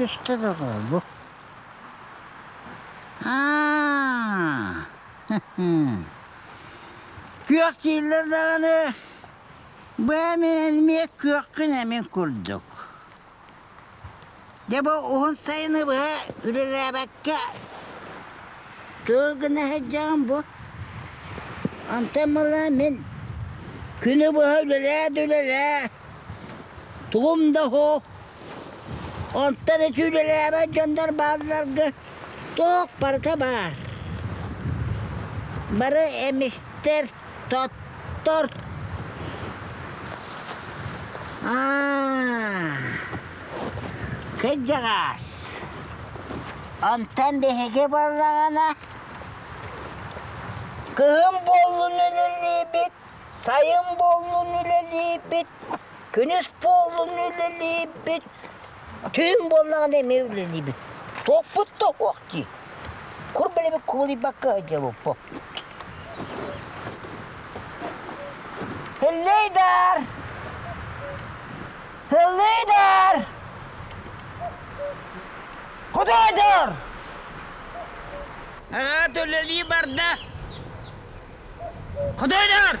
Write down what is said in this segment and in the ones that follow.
üstte de bu. Ha. Kök yıllardağını hani bu hemen elmeye kökkün hemen kurduk. De bu on sayını bu ürele bakka. Tövgüne heyecan bu. Antamalı min. Günü bu ürele dülele. Tuğum da hoğ. Ondan etüylelere gönder bazılarına çok parça var. Biri emiştir, tottur. Kıcağız. Ondan bir hege bozağına Kıhım bollun öleli біт, sayın біт, біт, Төн боллағанда мевлен дейбі. Топпыт тоқ оқты. Құр білебі көңілі баққа әде бұппы. Hülleyder! Hülleyder! Kudayder! Ağa töleliği barda. Kudayder! Kudayder!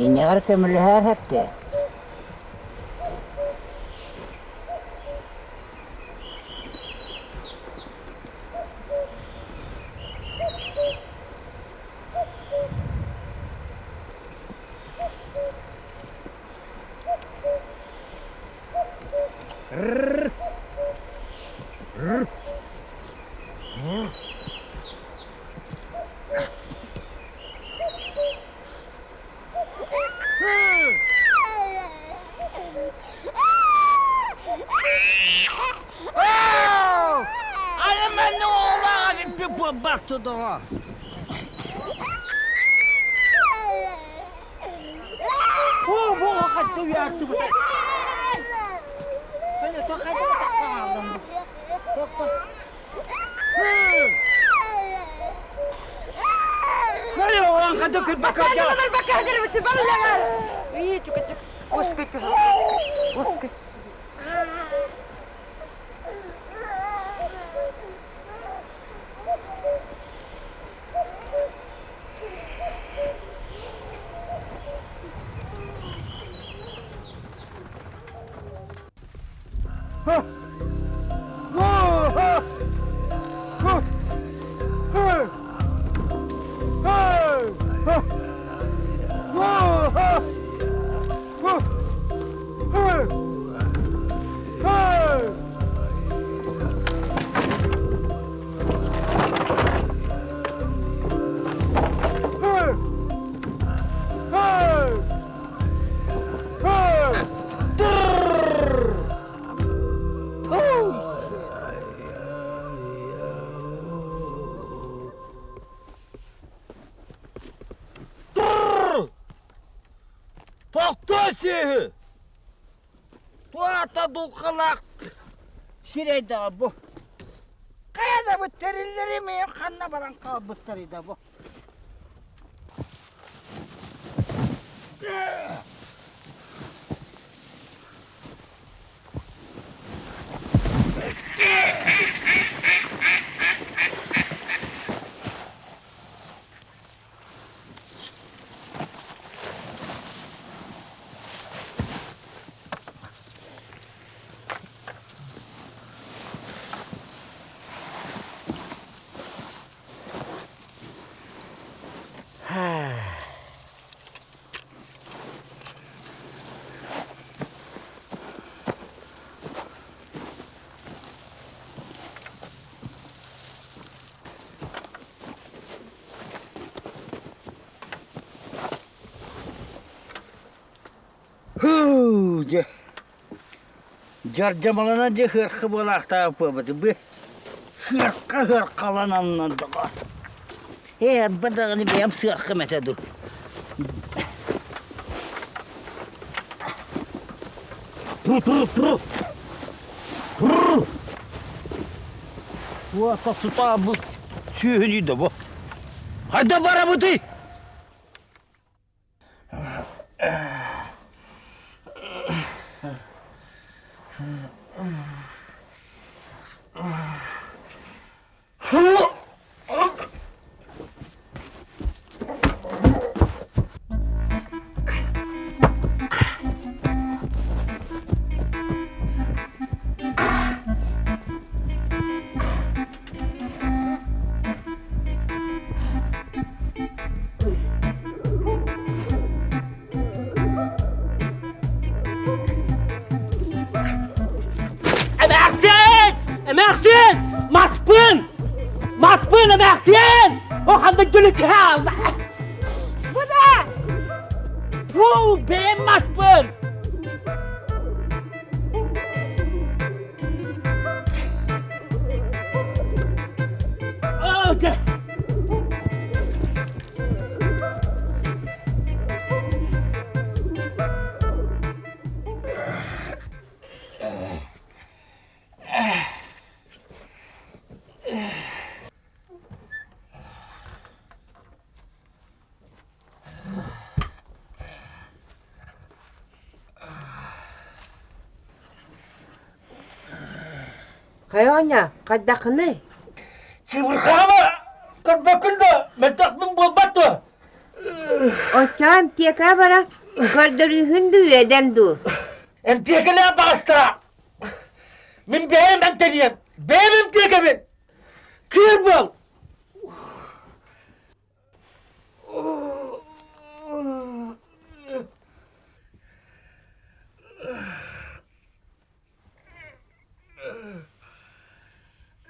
Yine arkamırlı her hepte. トは ата дулқалақ сирайдағы бұ қаяда бұл терелер еме қанна баран қалып бұттар бұ жаржамалана же хырқы болақта пөбіті бі хырқы хырқалананнан дұға э бадағыны бем сырқы мәтәді тұр тұр тұр тұр вот сұта бұл сүйенейді бұл қайда бара бұты 흥 어? مارسيان ماسبون ماسبون مارسيان وحنضج لك هذا وو بين ماسبون Қайоня, қайдақыны? Сибырқама, көрбөкінді, мәтақмын болбату. Очам тека бара, көрдірігінді өйденді. Әм текілі бағыстыра. Мен бәйім әмтелием, бәйім әмтекемін. кер бол.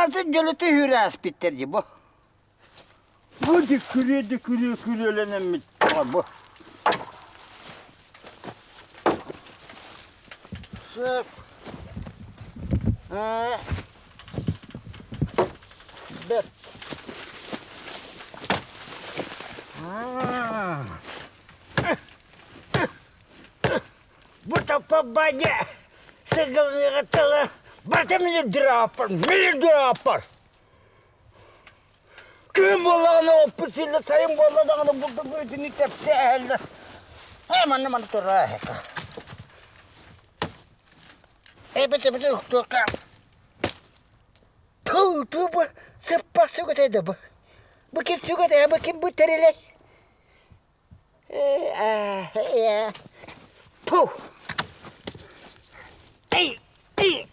Bunlarsa cölütü hüres bitirdi bu. Bu dükülüyor, dükülüyor, külülenen mi var bu? Sırf. Ee, bet. Bu tapa banyak. Segala katalah. Basta mille drapper, mille drapper. Kim bolağını opusuyla sayın bolağını buldu bu ödünü tepsi elde. Hemen hemen durağı heka. Elbette bir de durağı. Tuğ, tuğ bu. Sıppa su götüydü bu. Bu kim su götüydü, bu kim bu terilek. Ee, Puh. Ey, ey.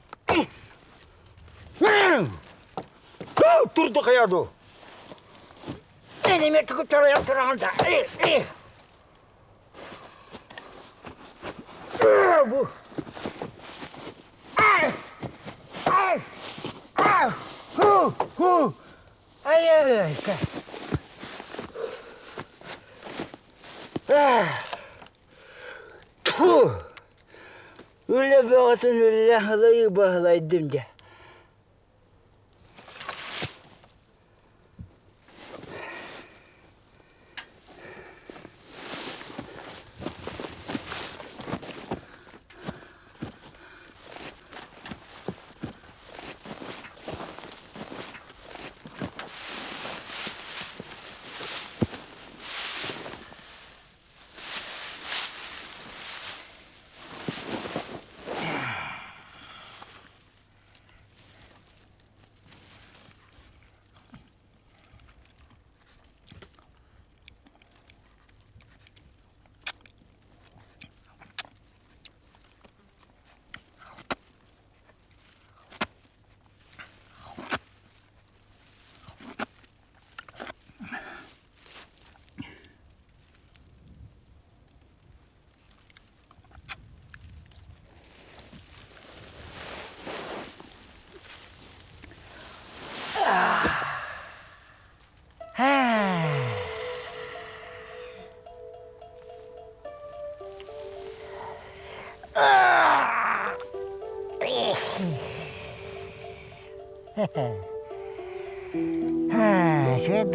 Тур да яду. Е, не ме тук чара я срамда. Е, е. Бу. Ай. Ай. Ай. Ху, ху. Ай, ай, ай. Ah! Tuh! Ülü boğazın ülü lahılayı bağlaydın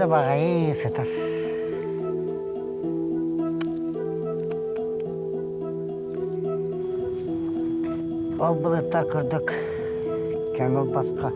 да бағайсыздар ол бұлыттар көрдік көңіл басқа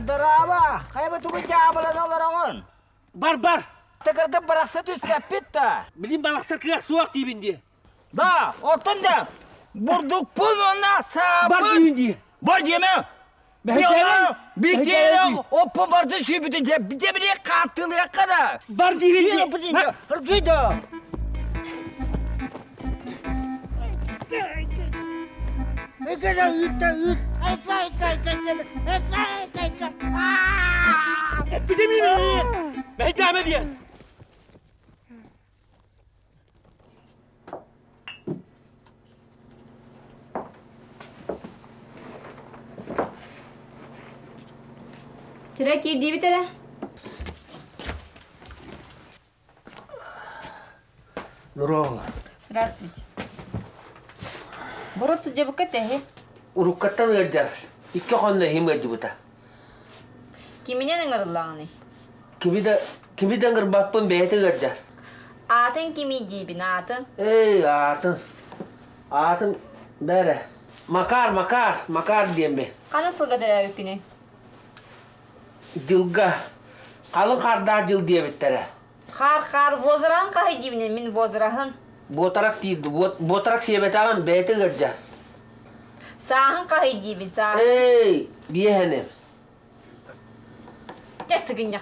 Драма! Хай бы тубы тябыла наларанын! Бар, бар! Тыкырды бырақсы түс пәппетті! Білім балақсы кырақ суақ дейбінде! Да, оттын да! Бурдук пұлына сапын! Бар дейбінде! Бар дейме! Бәйтәлі! Бәйтәлі! Оппы барды сүйбіді де, біде біре қаттылы қада! Бар дейбінде! Бар! Қырдейді! Ne kadar ütte üt ekle ekle ekle ekle ekle ekle ekle. Epidemiyi ben ikram ediyorum. तेरा की दी भी तेरा Здорово. Здравствуйте. Бороться девок это, Уруккаттан ыгардяр. Икке хонна хим гаджибута. Киминен ыгарлааны? Кимиде кимиден гыр баппын бэйте ыгарджар. Атын кими дибин атын? Эй, атын. Атын бәрі. Макар, макар, макар деймбе. Қаны сылға дәрі өкіне? Дилга. Қалын қарда дил дейбіттәрі. Қар, қар, возыран қай дейміне, мен возырағын. Ботарақ дейді, ботарақ себет аған бәйті ғырджа. Saahan kahit jibin Эй, Hey,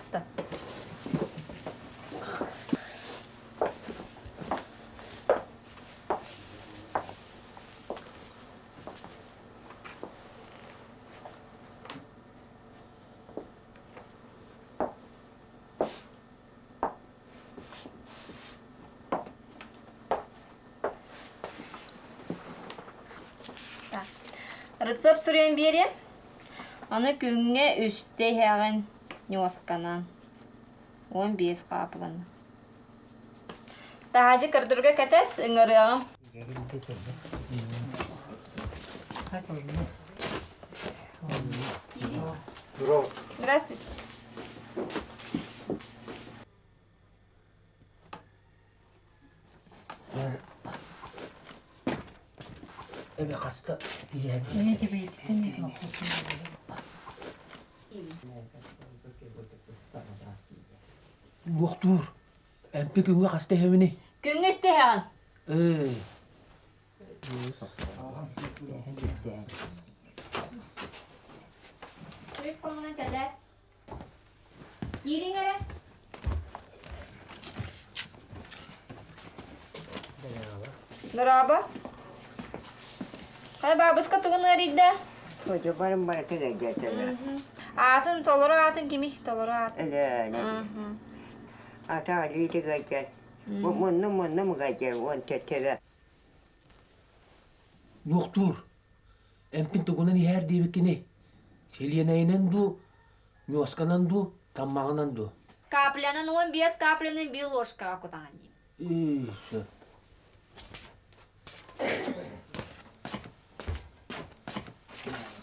Рецепт сүрен бере. Аны күнге үстей хәген нюосканан. 15 қапылын. Тахаджи кірдірге кәтес, үңірі ағым. Здравствуйте. 얘네 집에 있던 애가 없었던 거 Ne Empi günge kaste hevini. Günge iste hevan. Ee. Göz koluna kadar. Girin hele. Merhaba. Merhaba. Bana baska tuğunlar idda. Hoca barın barı tege geldi. Atın Атын он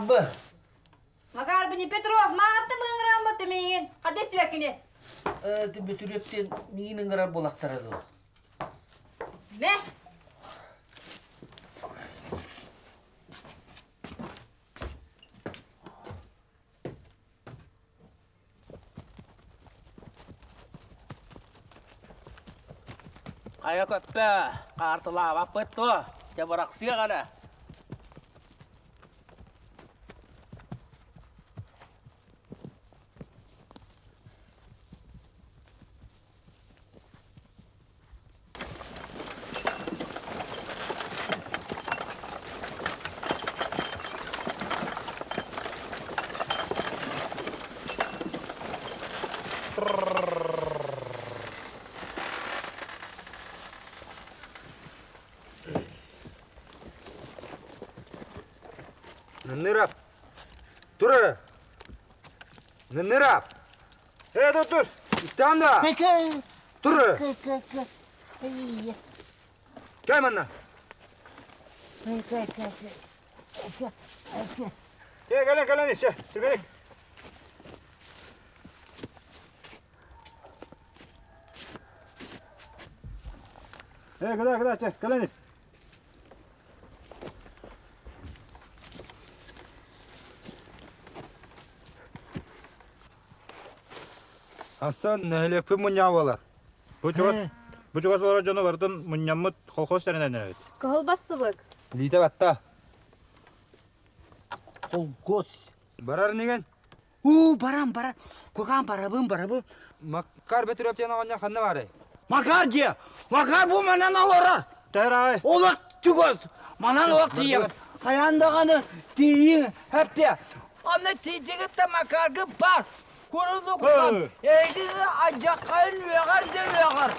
арбы. Маға Петров, мағатты мұғын ғырам бұтты мейін. Қадес түвәкіне? Әді бітүрептен мейін ғырам болақтарады ол. Мә? Қая көппі, қартылап о, жабырақ сүйе ғана. Standa! Peki. Dur. Gel bana. Gel gel gel işte. Dur beni. Hey, gel gel gel gel. Асан нәлекпе мунявалар. Бучугас, бучугас болар э. жоны бардын муняммыт колхоз тәренен әйт. Кол бассыбык. Лиде батта. Колхоз. Барар неген? У, барам, барам. Куган барабым, барабым. Макар бетүрәп тен агынна ханна бары. Макар ге. Макар бу менен алара. Тәрай. Олак түгөз. Манан олак дие. Каяндаганы дие. Хәптә. Аны тидиге тамакаргы бар көрінді құлан әйтесі өғар өғар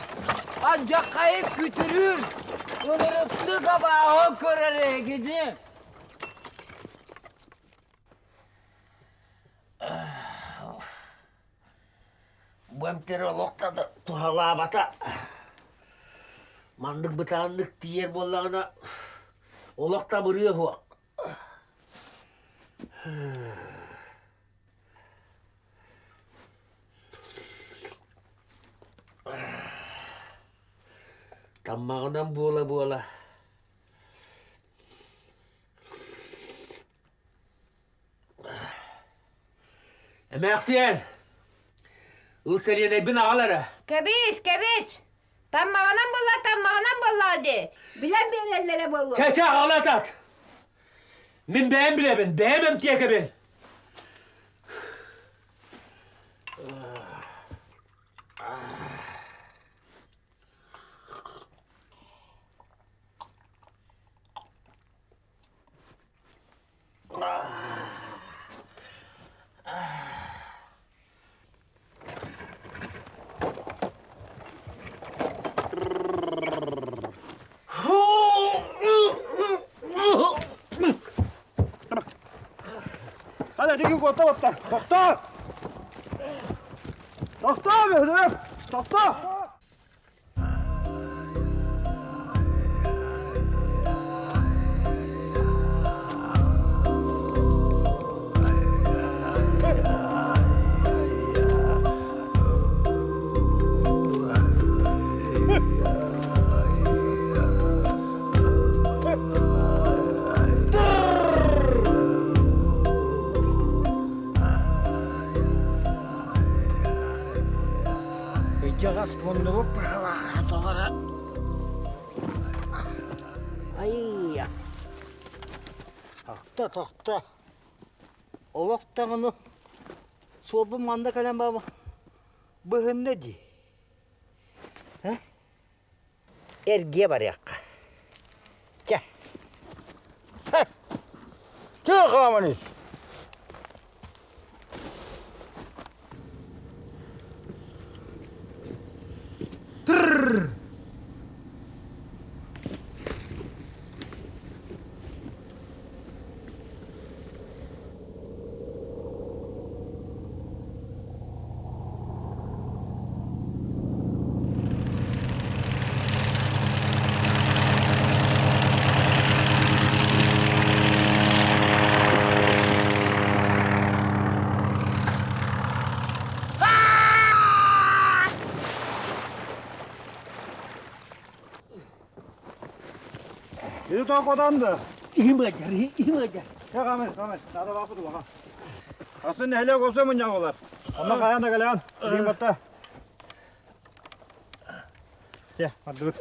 күтірір бөмтері лоқтады бата мандық бұтаңдық тиер болағына олақта Kamao ng bula-bula. Emeksiyen. Eh, Ulseriye de bin ağalara. Kebiz, kebiz. Ben mağanam bulla, tam de. Bilen bir ellere bulla. Çeçe ağalat at. Min beğen bile ben, beğemem diye kebiz. quoi t'as Sors-toi Sors-toi, атақта олоқтағыны собы манда кәлем бабы бұғынды ди. Әрге бар яққа. Кә. Кә қаманыз. Itu tak kau tanda. Ima gari, ima gari. Ya kamer, kamer. Nada bakut baka. Aslında hele kopsa mı yapıyorlar? Ama kayan da kalyan. Bir batta. Ya, hadi dur.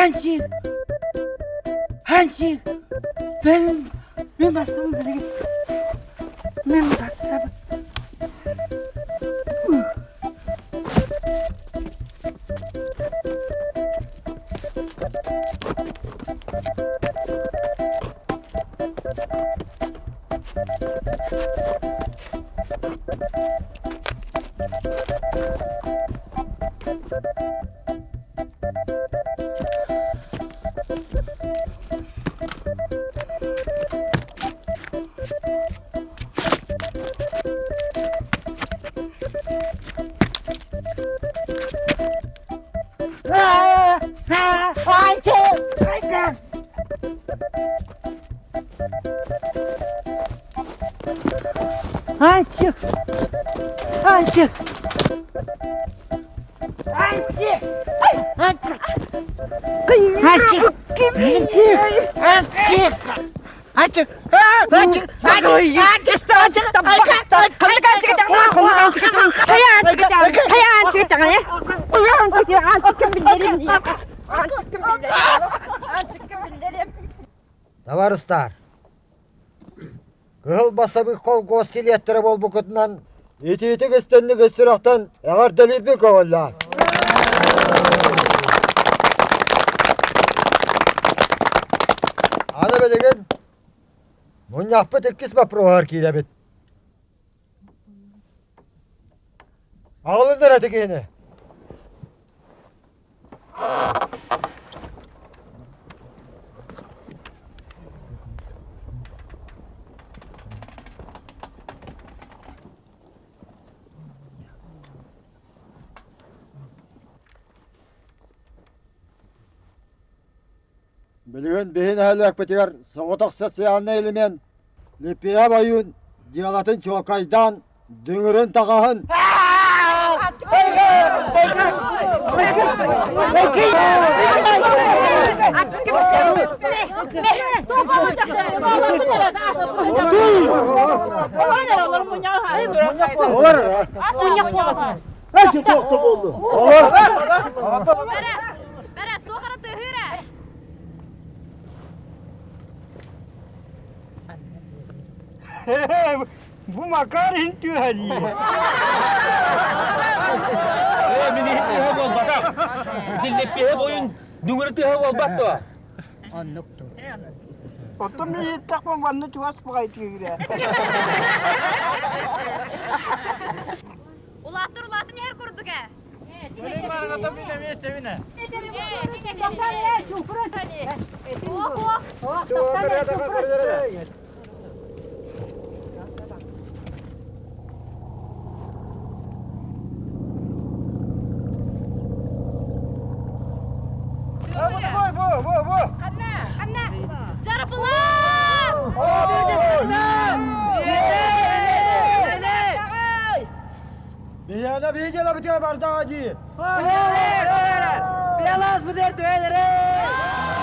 Hansi! Hansi! vem, benim hastamı bile git. Benim hastamı. қол холгос телеттері бол бұқытынан. Етейтік істендік істірақтан әғар дәлебек оғылла. Аны білеген, мұн яқпы тіккіс ба проғар кейләбет. Ағылындар бейін әлік бітігер соғытық социалны елімен лепия байын диалатын чокайдан дүңірін тағағын 무마까지 힌트하지. 왜 미니 힌트하고 바닥? 딜레 빼보인 누구를 뜨하고 봤다. 안 녹도. 어떤 미니 딱 보면 완전 좋아서 뭐가 있지 그래. Улатыр улатын ер курдук э. Өлең барыңа топ мине мен истемине. Токтан э, чупры. Ох, ох. Ох, токтан э, чупры. verdade! Mulher, mulher! Pelas poder do rei!